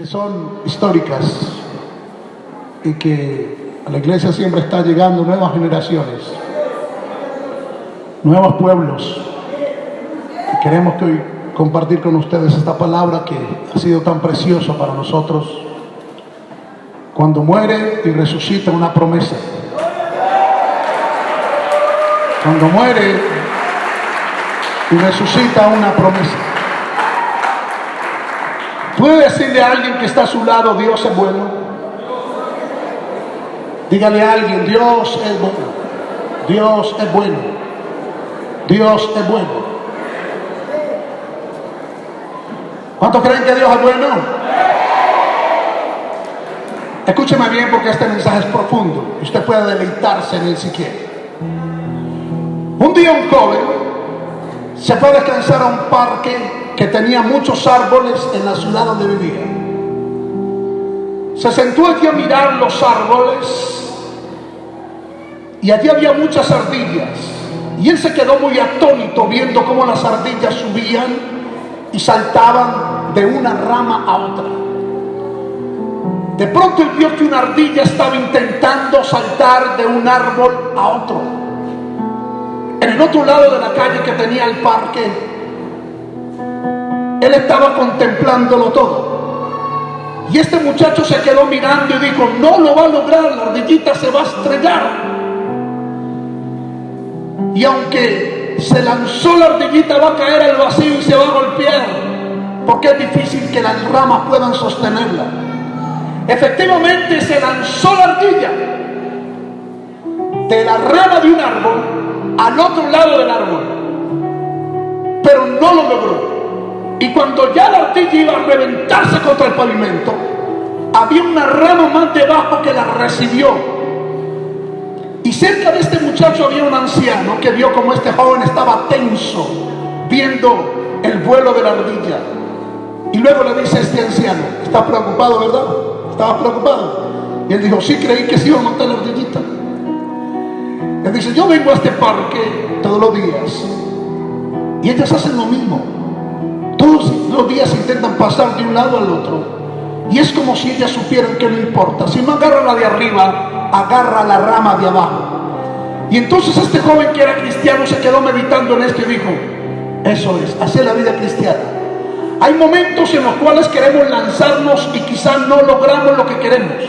que son históricas y que a la iglesia siempre está llegando nuevas generaciones, nuevos pueblos. Y queremos que hoy compartir con ustedes esta palabra que ha sido tan preciosa para nosotros. Cuando muere y resucita una promesa. Cuando muere y resucita una promesa. ¿Puede decirle a alguien que está a su lado, Dios es bueno? Dígale a alguien, Dios es bueno. Dios es bueno. Dios es bueno. ¿Cuántos creen que Dios es bueno? Escúcheme bien porque este mensaje es profundo usted puede deleitarse en él si quiere. Un día un joven se fue a descansar a un parque que tenía muchos árboles en la ciudad donde vivía. Se sentó allí a mirar los árboles y allí había muchas ardillas. Y él se quedó muy atónito viendo cómo las ardillas subían y saltaban de una rama a otra. De pronto él vio que una ardilla estaba intentando saltar de un árbol a otro. En el otro lado de la calle que tenía el parque, él estaba contemplándolo todo. Y este muchacho se quedó mirando y dijo, no lo va a lograr, la ardillita se va a estrellar. Y aunque se lanzó la ardillita, va a caer al vacío y se va a golpear, porque es difícil que las ramas puedan sostenerla. Efectivamente se lanzó la ardilla de la rama de un árbol al otro lado del árbol, pero no lo logró. Y cuando ya la ardilla iba a reventarse contra el pavimento, había una rama más debajo que la recibió. Y cerca de este muchacho había un anciano que vio como este joven estaba tenso, viendo el vuelo de la ardilla. Y luego le dice a este anciano, ¿está preocupado, verdad? ¿Estaba preocupado? Y él dijo, sí, creí que se iba a montar la ardillita. Él dice, yo vengo a este parque todos los días. Y ellas hacen lo mismo. Los días intentan pasar de un lado al otro. Y es como si ellas supieran que no importa. Si no agarra la de arriba, agarra la rama de abajo. Y entonces este joven que era cristiano se quedó meditando en esto y dijo, eso es, hacer la vida cristiana. Hay momentos en los cuales queremos lanzarnos y quizás no logramos lo que queremos.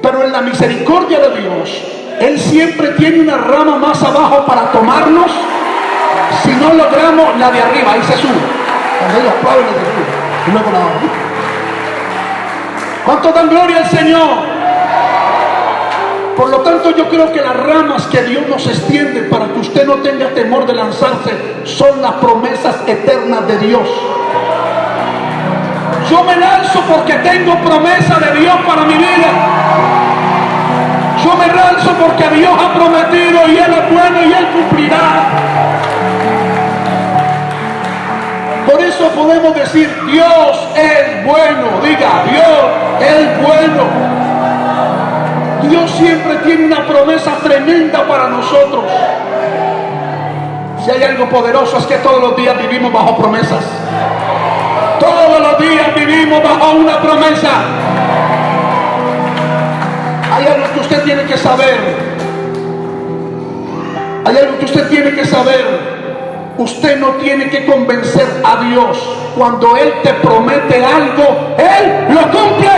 Pero en la misericordia de Dios, Él siempre tiene una rama más abajo para tomarnos. Si no logramos la de arriba, ahí se sube. ¿Cuánto dan gloria al Señor? Por lo tanto, yo creo que las ramas que Dios nos extiende para que usted no tenga temor de lanzarse son las promesas eternas de Dios. Yo me lanzo porque tengo promesa de Dios para mi vida. Yo me lanzo porque Dios ha prometido y Él es bueno y Él cumplirá. Eso podemos decir, Dios es bueno. Diga, Dios es bueno. Dios siempre tiene una promesa tremenda para nosotros. Si hay algo poderoso es que todos los días vivimos bajo promesas. Todos los días vivimos bajo una promesa. Hay algo que usted tiene que saber. Hay algo que usted tiene que saber. Usted no tiene que convencer a Dios. Cuando Él te promete algo, Él lo cumple.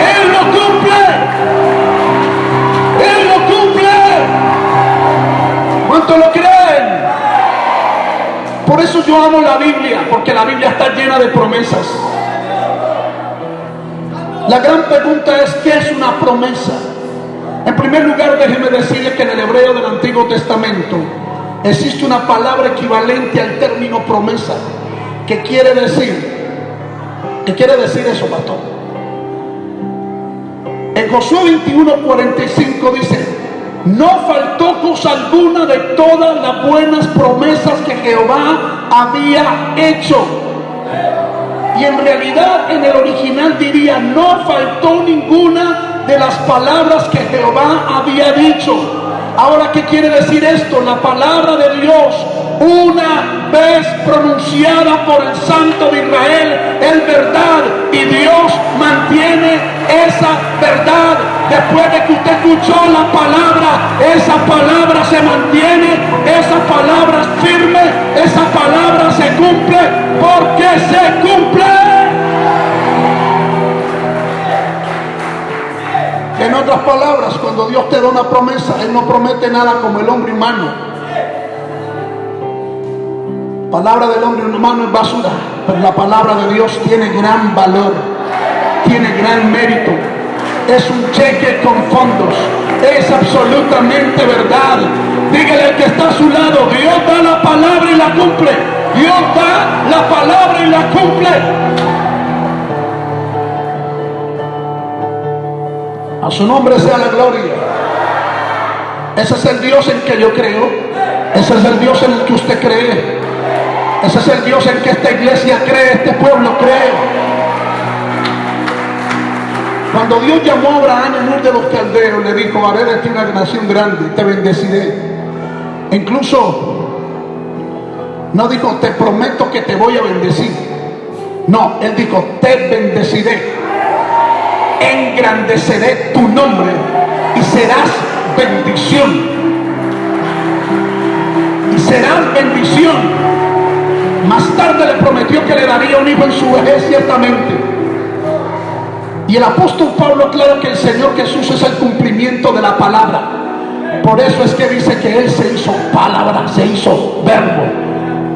Él lo cumple. Él lo cumple. ¿Cuánto lo creen? Por eso yo amo la Biblia, porque la Biblia está llena de promesas. La gran pregunta es, ¿qué es una promesa? En primer lugar, déjeme decirle que en el hebreo del Antiguo Testamento, existe una palabra equivalente al término promesa, que quiere decir, ¿qué quiere decir eso, pastor? En Josué 21, 45 dice, no faltó cosa alguna de todas las buenas promesas que Jehová había hecho. Y en realidad en el original diría, no faltó ninguna de las palabras que Jehová había dicho. Ahora, ¿qué quiere decir esto? La palabra de Dios, una vez pronunciada por el Santo de Israel, es verdad y Dios mantiene esa verdad. Después de que usted escuchó la palabra, esa palabra se mantiene, esa palabra es firme, esa palabra se cumple, porque se cumple. El te da una promesa, Él no promete nada como el hombre humano. Palabra del hombre humano es basura, pero la palabra de Dios tiene gran valor, tiene gran mérito. Es un cheque con fondos, es absolutamente verdad. Dígale al que está a su lado, Dios da la palabra y la cumple. Dios da la palabra y la cumple. Su nombre sea la gloria. Ese es el Dios en que yo creo. Ese es el Dios en el que usted cree. Ese es el Dios en que esta iglesia cree, este pueblo cree. Cuando Dios llamó a Abraham en uno de los caldeos, le dijo, haré de ti una nación grande, te bendeciré. Incluso no dijo, te prometo que te voy a bendecir. No, él dijo, te bendeciré. Engrandeceré tu nombre y serás bendición. Y serás bendición. Más tarde le prometió que le daría un hijo en su vejez, ciertamente. Y el apóstol Pablo aclara que el Señor Jesús es el cumplimiento de la palabra. Por eso es que dice que Él se hizo palabra, se hizo verbo,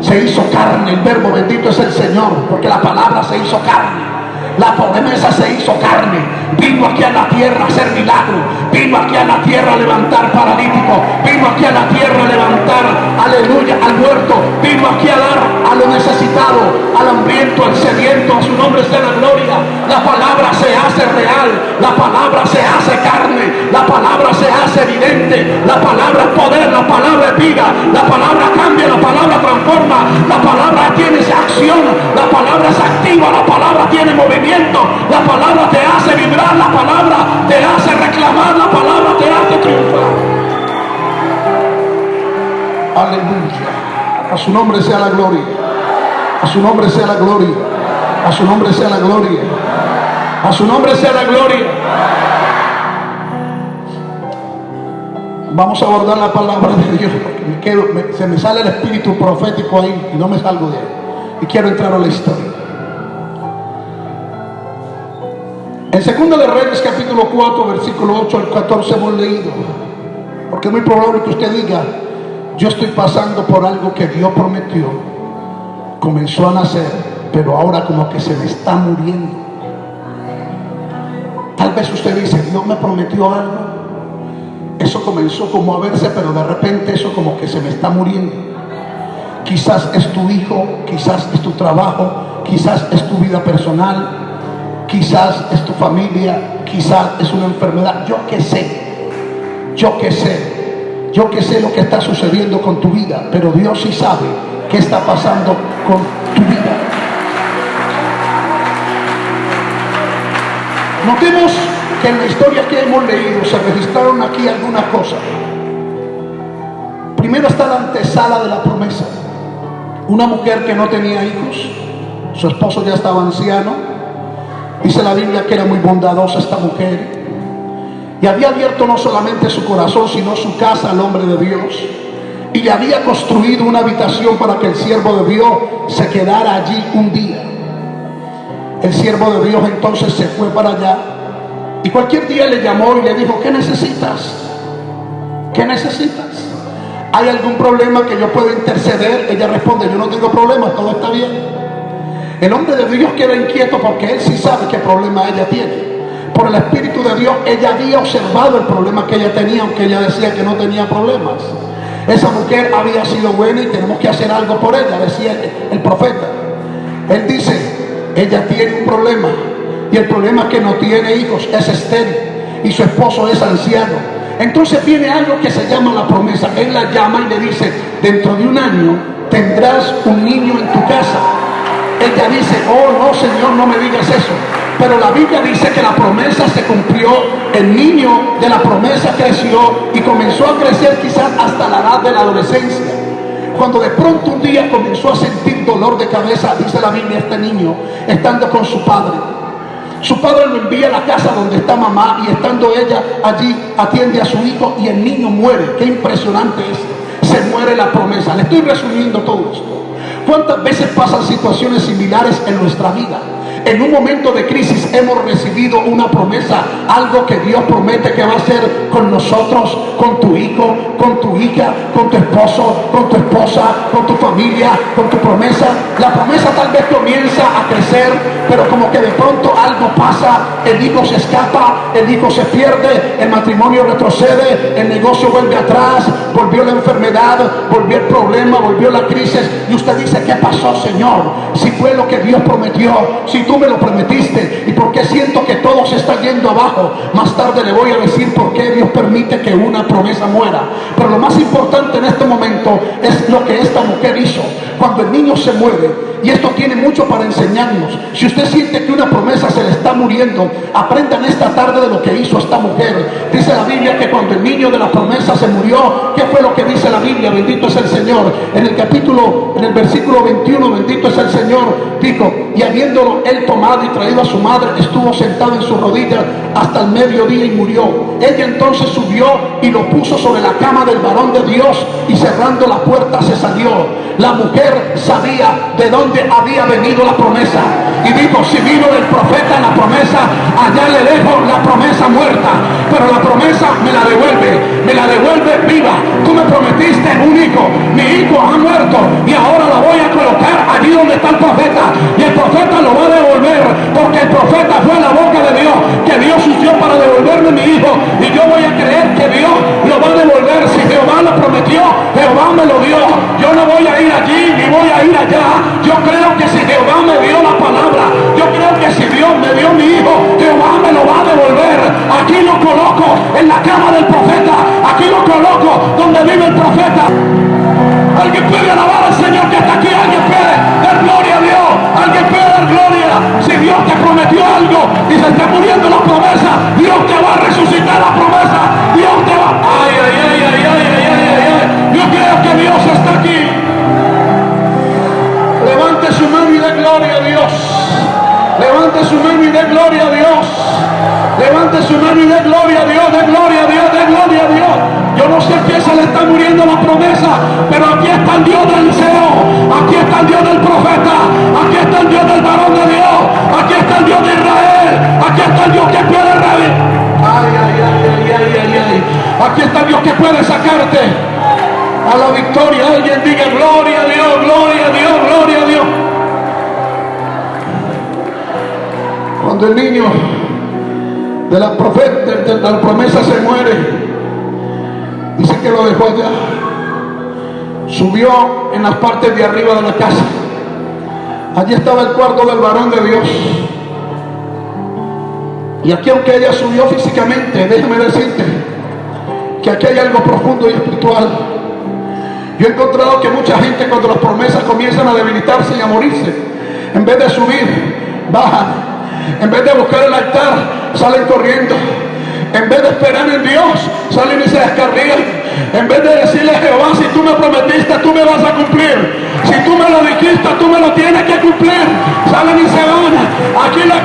se hizo carne. El verbo bendito es el Señor, porque la palabra se hizo carne. La promesa se hizo carne. Vino aquí a la tierra a hacer milagro. Vino aquí a la tierra a levantar paralítico. Vino aquí a la tierra a levantar, aleluya, al muerto. Vino aquí a dar a lo necesitado, al hambriento, al sediento. A su nombre sea la gloria. La palabra se hace real. La palabra se hace carne. La palabra se hace evidente. La palabra. La palabra es. La palabra cambia. La palabra transforma. La palabra tiene acción. La palabra es activa. La palabra tiene movimiento. La palabra te hace vibrar, la palabra te hace reclamar, la palabra te hace triunfar. Aleluya. A su nombre sea la gloria. A su nombre sea la gloria. A su nombre sea la gloria. A su nombre sea la gloria. Vamos a abordar la palabra de Dios porque se me sale el espíritu profético ahí y no me salgo de ahí. Y quiero entrar a la historia. En Segunda de Reyes capítulo 4 versículo 8 al 14 hemos leído. Porque es muy probable que usted diga, yo estoy pasando por algo que Dios prometió. Comenzó a nacer, pero ahora como que se me está muriendo. Tal vez usted dice, Dios me prometió algo. Eso comenzó como a verse, pero de repente eso como que se me está muriendo. Quizás es tu hijo, quizás es tu trabajo, quizás es tu vida personal, quizás es tu familia, quizás es una enfermedad, yo que sé, yo que sé, yo que sé lo que está sucediendo con tu vida, pero Dios sí sabe qué está pasando con tu vida. Notemos que en la historia que hemos leído se registraron aquí algunas cosas. Primero está la antesala de la promesa. Una mujer que no tenía hijos, su esposo ya estaba anciano, Dice la Biblia que era muy bondadosa esta mujer. Y había abierto no solamente su corazón, sino su casa al hombre de Dios. Y le había construido una habitación para que el siervo de Dios se quedara allí un día. El siervo de Dios entonces se fue para allá. Y cualquier día le llamó y le dijo, ¿qué necesitas? ¿Qué necesitas? ¿Hay algún problema que yo pueda interceder? Ella responde, yo no tengo problemas, todo está bien. El hombre de Dios queda inquieto porque él sí sabe qué problema ella tiene. Por el Espíritu de Dios, ella había observado el problema que ella tenía, aunque ella decía que no tenía problemas. Esa mujer había sido buena y tenemos que hacer algo por ella, decía el, profeta. Él dice, ella tiene un problema y el problema es que no tiene hijos, es estéril y su esposo es anciano. Entonces viene algo que se llama la promesa. Él la llama y le dice, dentro de un año tendrás un niño en tu casa ella dice, oh no Señor, no me digas eso. Pero la Biblia dice que la promesa se cumplió, el niño de la promesa creció y comenzó a crecer quizás hasta la edad de la adolescencia. Cuando de pronto un día dolor de cabeza, dice la Biblia, este niño, estando con su padre. Su padre lo envía a la casa donde está mamá y estando ella allí atiende a su hijo y el niño muere. Qué impresionante es. Se muere la promesa. Le estoy resumiendo todo esto. ¿Cuántas veces pasan situaciones similares en nuestra vida? En un momento de crisis hemos recibido una promesa, algo que Dios promete que va a hacer con nosotros, con tu hijo, con tu hija, con tu esposo, con tu esposa, con tu familia, con tu promesa. La promesa tal vez comienza a crecer, pero como que de pronto algo pasa, el hijo se escapa, el hijo se pierde, el matrimonio retrocede, el negocio vuelve atrás, volvió la enfermedad, volvió el problema, volvió la crisis y usted dice, ¿qué pasó Señor? Si fue lo que Dios prometió, si tú me lo prometiste y porque siento que todo se está yendo abajo, más tarde le voy a decir por qué Dios permite que una promesa muera. Pero lo más importante en este momento es lo que esta mujer hizo. Cuando el niño se muere, y esto tiene mucho para enseñarnos. Si usted siente que una promesa se le está muriendo, aprendan esta tarde de lo que hizo esta mujer. Dice la Biblia que cuando el niño de la promesa se murió, ¿qué fue lo que dice la Biblia? Bendito es el Señor. En el capítulo, en el versículo 21, bendito es el Señor, dijo, y habiéndolo él tomado y traído a su madre, estuvo sentado en su rodilla hasta el mediodía y murió. Ella entonces subió y lo puso sobre la cama del varón de Dios y cerrando la puerta se salió. La mujer sabía de dónde había venido la promesa. Y dijo, si vino del profeta la promesa, allá le dejo la promesa muerta. Pero la promesa me la devuelve, me la devuelve viva. Tú me prometiste un hijo, mi hijo ha muerto y ahora la voy a colocar allí donde está el profeta. Y el profeta lo va a devolver, porque el profeta fue la boca de Dios, que Dios usó para devolverme mi hijo. Y yo voy a creer que Dios lo va a devolver. Si Jehová lo prometió, Jehová me lo dio. Yo no voy a ir allí ni voy a ir allá. Yo creo que si Jehová me dio la palabra, yo creo que si Dios me dio mi hijo, Jehová me lo va a devolver. Aquí lo coloco en la cama del profeta. Aquí lo coloco donde vive el profeta. Alguien puede alabar al Señor que está aquí. Alguien puede dar gloria a Dios. Alguien Cuando el niño de la, profeta, de la promesa se muere, dice que lo dejó allá. Subió en las partes de arriba de la casa. Allí estaba el cuarto del varón de Dios. Y aquí aunque ella subió físicamente, déjame decirte que aquí hay algo profundo y espiritual. Yo he encontrado que mucha gente cuando las promesas comienzan a debilitarse y a morirse, en vez de subir, bajan. En vez de buscar el altar, salen corriendo. En vez de esperar en Dios, salen y se descarrían. En vez de decirle a Jehová, si tú me prometiste, tú me vas a cumplir. Si tú me lo dijiste, tú me lo tienes que cumplir. Salen y se van. Aquí la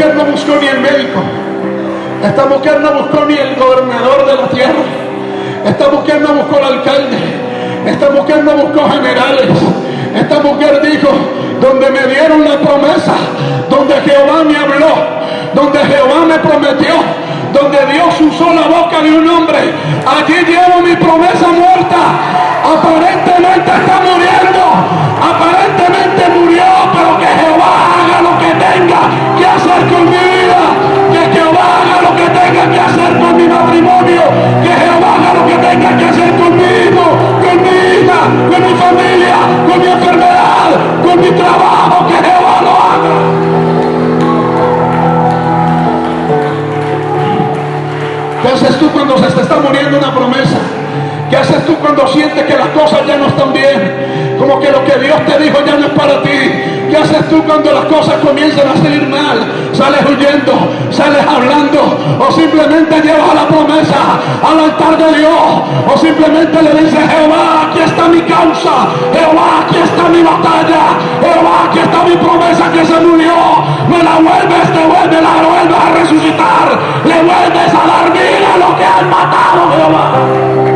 mujer no buscó ni el médico. Esta mujer no buscó ni el gobernador de la tierra. Esta mujer no buscó el alcalde. Esta mujer no buscó generales. Esta mujer dijo, donde me dieron la promesa, donde Jehová me habló, donde Jehová me prometió, donde Dios usó la boca de un hombre, allí llevo mi promesa muerta. Aparentemente está muriendo, aparentemente vida, que Jehová haga lo que tenga que hacer con mi matrimonio, que Jehová haga lo que tenga que hacer conmigo, con mi hija, con mi familia, con mi enfermedad, con mi trabajo, que Jehová lo haga. ¿Qué haces tú cuando se te está muriendo una promesa? ¿Qué haces tú cuando sientes que las cosas ya no están bien? Como que lo que Dios te dijo ya no es para ti. ¿Qué haces tú cuando las cosas comienzan a salir mal? ¿Sales huyendo? ¿Sales hablando? ¿O simplemente llevas a la promesa al altar de Dios? ¿O simplemente le dices, Jehová, aquí está mi causa? Jehová, aquí está mi batalla. Jehová, aquí está mi promesa que se murió. Me la vuelves, te vuelves, la vuelves a resucitar. Le vuelves a dar vida a lo que han matado, Jehová.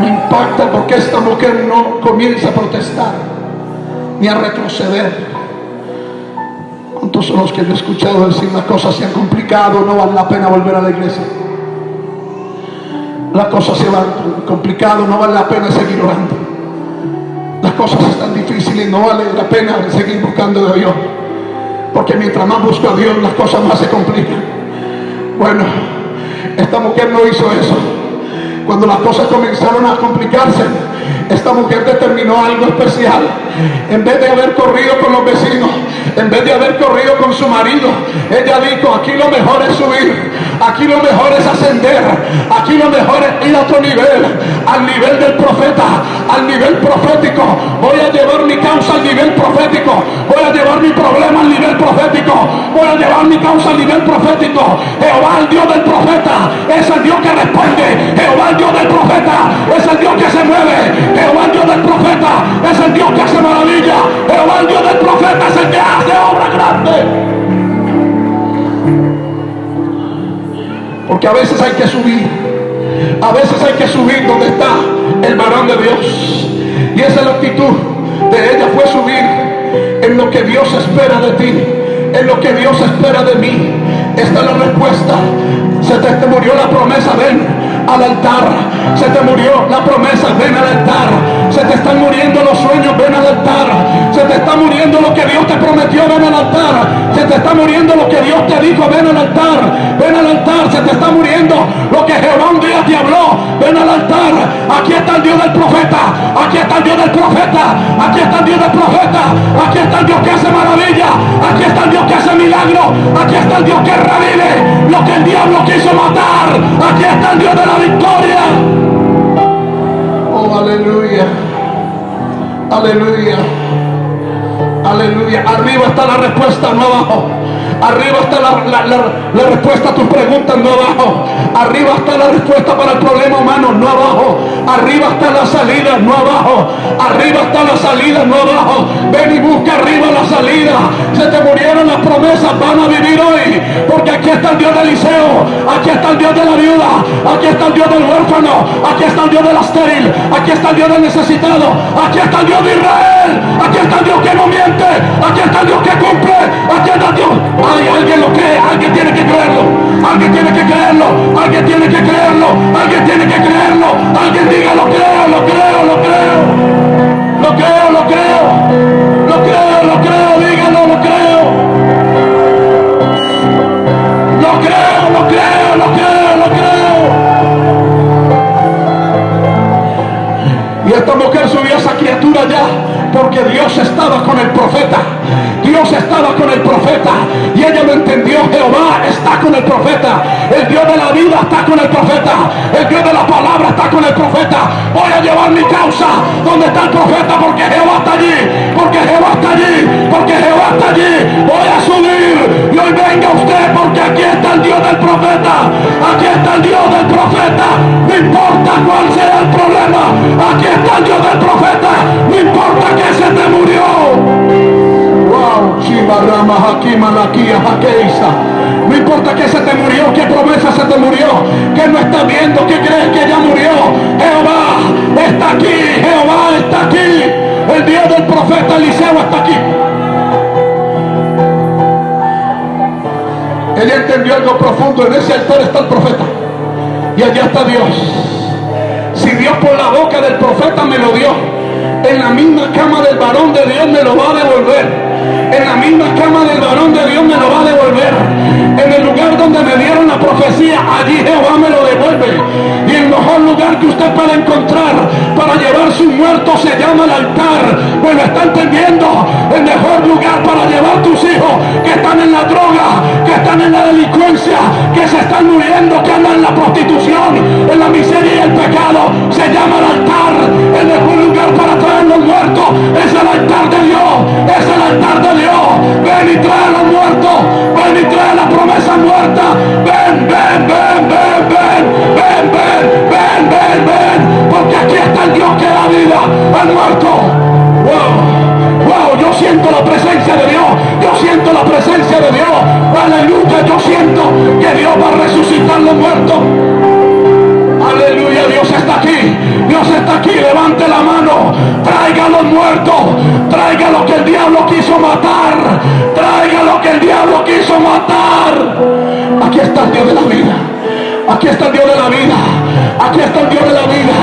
Me impacta porque esta mujer no comienza a protestar ni a retroceder. ¿Cuántos son los que yo he escuchado decir las cosas se han complicado, no vale la pena volver a la iglesia? Las cosas se van complicado, no vale la pena seguir orando. Las cosas están difíciles, no vale la pena seguir buscando a Dios. Porque mientras más busco a Dios, las cosas más se complican. Bueno, esta mujer no hizo eso. Cuando las cosas comenzaron a complicarse, esta mujer determinó algo especial. En vez de haber corrido con los vecinos, en vez de haber corrido con su marido, ella dijo, aquí lo mejor es subir, aquí lo mejor es ascender, aquí lo mejor es ir a otro nivel, al nivel del profeta, al nivel profético. Voy a llevar mi causa al nivel profético, voy a llevar mi problema al nivel profético, voy a llevar mi causa al nivel profético. Jehová, el Dios del profeta, es el Dios que responde. Jehová, el Dios del profeta, es el Dios que se mueve. Jehová, el Dios del profeta, es el Dios que hace maravilla. Jehová, el Dios del profeta, es el que hace obra grande. Porque a veces hay que subir. A veces hay que subir donde está el varón de Dios. Y esa es la actitud de ella fue subir en lo que Dios espera de ti, en lo que Dios espera de mí. Esta es la respuesta. Se te, la promesa, ven al altar. Se te murió la promesa, ven al altar. Se te están muriendo los sueños, ven al altar. Se te está muriendo lo que Dios te prometió, ven al altar. Se te está muriendo lo que Dios te dijo, ven al altar. Ven al altar, se te está muriendo lo que Jehová un día te habló, ven al altar. Aquí está el Dios del profeta, aquí está el Dios del profeta, aquí está el Dios del profeta, aquí está el Dios que hace maravilla, aquí está el Dios que hace milagro, aquí está el Dios que revive lo que el diablo quiso matar, aquí está el Dios de la victoria. Oh, aleluya. Aleluya. Aleluya. Arriba está la respuesta, no abajo. Arriba está la, respuesta a tus preguntas, no abajo. Arriba está la respuesta para el problema humano, no abajo. Arriba está la salida, no abajo. Arriba está la salida, no abajo. Ven y busca arriba la salida. Se te murieron las promesas, van a vivir hoy. Porque aquí está el Dios de Eliseo. Aquí está el Dios de la viuda. Aquí está el Dios del huérfano. Aquí está el Dios del estéril. Aquí está el Dios del necesitado. Aquí está el Dios de Israel. Aquí está el Dios que no miente. Aquí está el Dios que cumple. Aquí está el Dios. Alguien lo cree. Alguien tiene que creerlo. Alguien tiene que creerlo. Alguien tiene que creerlo. Alguien tiene que creerlo. Alguien diga lo creo, lo creo, lo creo. Lo creo, lo creo. Lo creo, lo creo. Díganlo, lo creo. Lo creo, lo creo, lo creo, lo creo. Y esta mujer subió a esa criatura ya porque Dios estaba con el profeta. Estaba con el profeta y ella lo entendió. Jehová está con el profeta. El Dios de la vida está con el profeta. El Dios de la palabra está con el profeta. Voy a llevar mi causa donde está el profeta porque Jehová está allí. Porque Jehová está allí. Porque Jehová está allí. Voy a subir. Y hoy venga usted porque aquí está el Dios del profeta. Aquí está el Dios del profeta. No importa cuál sea el problema. Aquí está el Dios del profeta. No importa que se te murió. No importa que se te murió, qué promesa se te murió, que no estás viendo, que crees que ya murió. Jehová está aquí, Jehová está aquí. El Dios del profeta Eliseo está aquí. Ella entendió algo profundo, en ese altar está el profeta. Y allá está Dios. Si Dios por la boca del profeta me lo dio, en la misma cama del varón de Dios me lo va a devolver en la misma cama del varón de Dios me lo va a devolver. En el lugar donde me dieron la profecía, allí Jehová me lo devuelve mejor lugar que usted puede encontrar para llevar sus muertos se llama el altar. Bueno, está entendiendo el mejor lugar para llevar tus hijos que están en la droga, que están en la delincuencia, que se están muriendo, que andan en la prostitución, en la miseria y el pecado. Se llama el altar. El mejor lugar para traer los muertos es el altar de Dios. Es el altar de Dios. Ven y trae a los muertos. Ven y trae la promesa muerta. Ven, ven, ven, ven, ven, ven. ven ven, ven, porque aquí está el Dios que da vida al muerto. Wow, wow, yo siento la presencia de Dios, yo siento la presencia de Dios, aleluya, yo siento que Dios va a resucitar los muertos. Aleluya, Dios está aquí, Dios está aquí, levante la mano, traiga a los muertos, traiga lo que el diablo quiso matar, traiga lo que el diablo quiso matar. Aquí está el Dios de la vida, aquí está el Dios de la vida. Aquí está el Dios de la vida.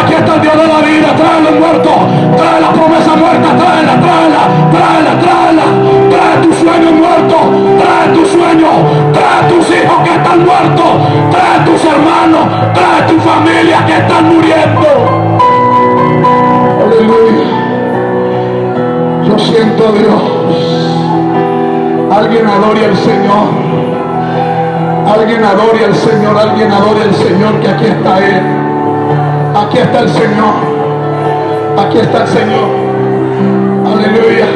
Aquí está el Dios de la vida. Trae los muertos. Trae la promesa muerta. Tráela, tráela, tráela, tráela. Trae tu sueño muerto. Trae tu sueño. Trae tus hijos que están muertos. Trae tus hermanos. Trae tu familia que están muriendo. Aleluya. Yo siento Dios. Alguien adore al Señor. Alguien adore al Señor, alguien adore al Señor, que aquí está Él. Aquí está el Señor. Aquí está el Señor. Aleluya.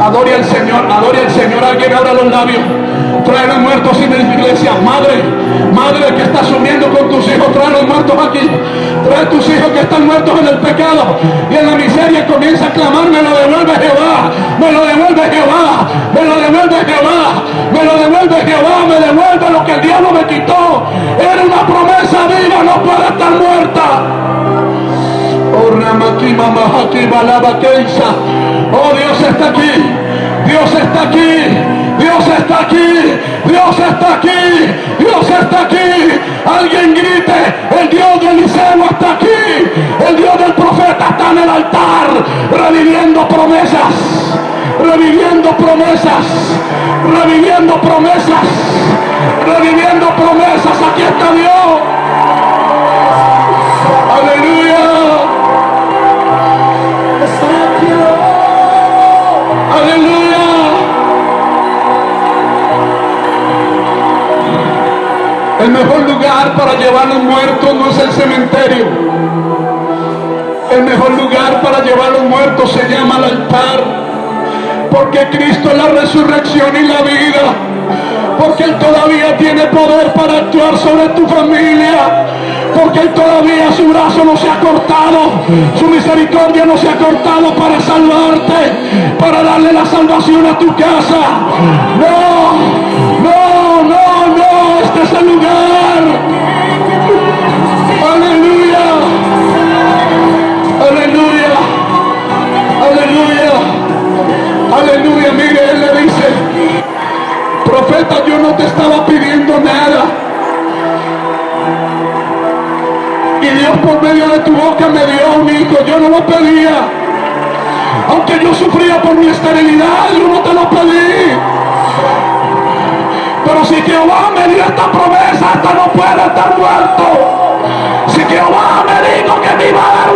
Adore al Señor, adore al Señor. Alguien abra los labios. Trae los muertos la iglesia. Madre, madre que está sumiendo con tus hijos, trae los muertos aquí. Trae tus hijos que están muertos en el pecado y en la miseria. Comienza a clamar, me lo devuelve Jehová, me lo devuelve Jehová, me lo devuelve Jehová, me lo devuelve Jehová, me devuelve lo que el diablo me quitó. Era una promesa viva, no puede estar muerta. Oh, Oh, Dios está aquí. Dios está aquí. Dios está aquí. Dios está aquí. Dios está aquí. Alguien grite. El Dios de Eliseo está aquí. El Dios del profeta está en el altar. Reviviendo promesas. Reviviendo promesas. Reviviendo promesas. Reviviendo para llevar los muertos no es el cementerio. El mejor lugar para llevar los muertos se llama el altar. Porque Cristo es la resurrección y la vida. Porque Él todavía tiene poder para actuar sobre tu familia porque Él todavía su brazo no se ha cortado, su misericordia no se ha cortado para salvarte, para darle la salvación a tu casa. No, no, no, no, este es el lugar. Aleluya. Mire, Él le dice, profeta, yo no te estaba pidiendo nada. Y Dios por medio de tu boca me dio un hijo. Yo no lo pedía. Aunque yo sufría por mi esterilidad, yo no te lo pedí. Pero si Jehová me dio esta promesa, hasta no puede estar muerto. Si Jehová me dijo que me iba a dar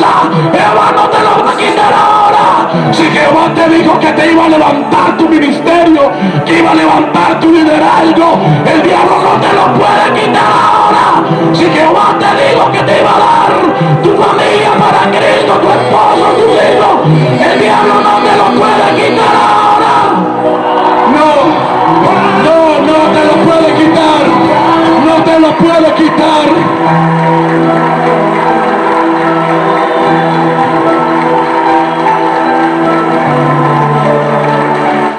casa, Jehová no te lo va a quitar ahora. Si Jehová te dijo que te iba a levantar tu ministerio, que iba a levantar tu liderazgo, el diablo no te lo puede quitar ahora. Si Jehová te dijo que te iba a dar tu familia para Cristo, tu esposo, tu hijo, el diablo no te lo puede quitar ahora. No, no, no te lo puede quitar. No te lo puede quitar.